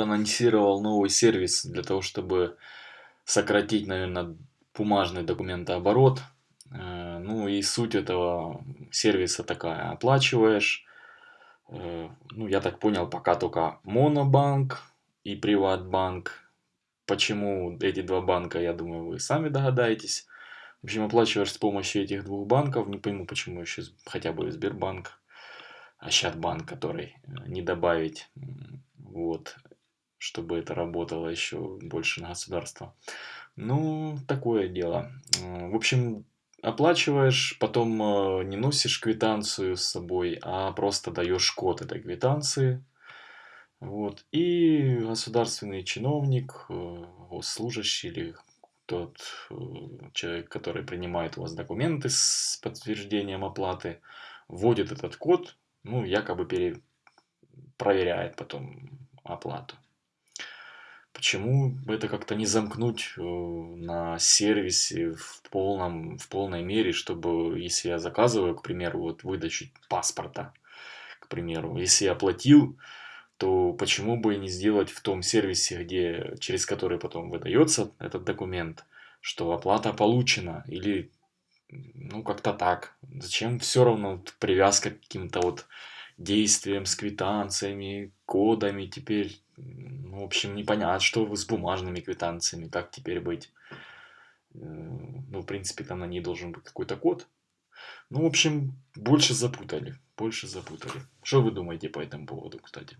анонсировал новый сервис для того, чтобы сократить, наверное, бумажный документооборот. Э, ну и суть этого сервиса такая. Оплачиваешь, э, ну я так понял, пока только Монобанк и Приватбанк. Почему эти два банка, я думаю, вы сами догадаетесь. В общем, оплачиваешь с помощью этих двух банков. Не пойму, почему еще хотя бы Сбербанк, Ощадбанк, который э, не добавить. Вот чтобы это работало еще больше на государство. Ну, такое дело. В общем, оплачиваешь, потом э, не носишь квитанцию с собой, а просто даешь код этой квитанции. Вот. И государственный чиновник, э, госслужащий или тот э, человек, который принимает у вас документы с подтверждением оплаты, вводит этот код, ну, якобы пере... проверяет потом оплату. Почему это как-то не замкнуть э, на сервисе в, полном, в полной мере, чтобы, если я заказываю, к примеру, вот выдачу паспорта, к примеру, если я оплатил, то почему бы не сделать в том сервисе, где, через который потом выдается этот документ, что оплата получена, или ну как-то так. Зачем все равно привязка к каким-то вот действиям с квитанциями, кодами теперь в общем, непонятно, что с бумажными квитанциями, как теперь быть. Э, ну, в принципе, там на ней должен быть какой-то код. Ну, в общем, больше запутали, больше запутали. Что вы думаете по этому поводу, кстати?